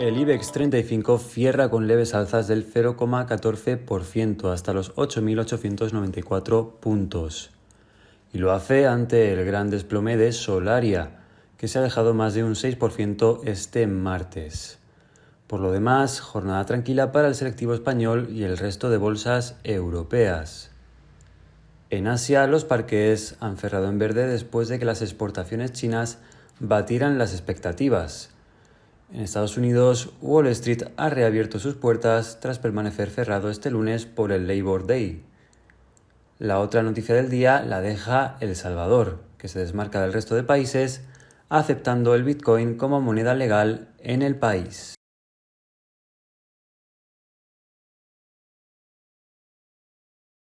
El IBEX 35 cierra con leves alzas del 0,14% hasta los 8.894 puntos. Y lo hace ante el gran desplome de Solaria, que se ha dejado más de un 6% este martes. Por lo demás, jornada tranquila para el selectivo español y el resto de bolsas europeas. En Asia, los parques han cerrado en verde después de que las exportaciones chinas batieran las expectativas en Estados Unidos, Wall Street ha reabierto sus puertas tras permanecer cerrado este lunes por el Labor Day. La otra noticia del día la deja El Salvador, que se desmarca del resto de países, aceptando el Bitcoin como moneda legal en el país.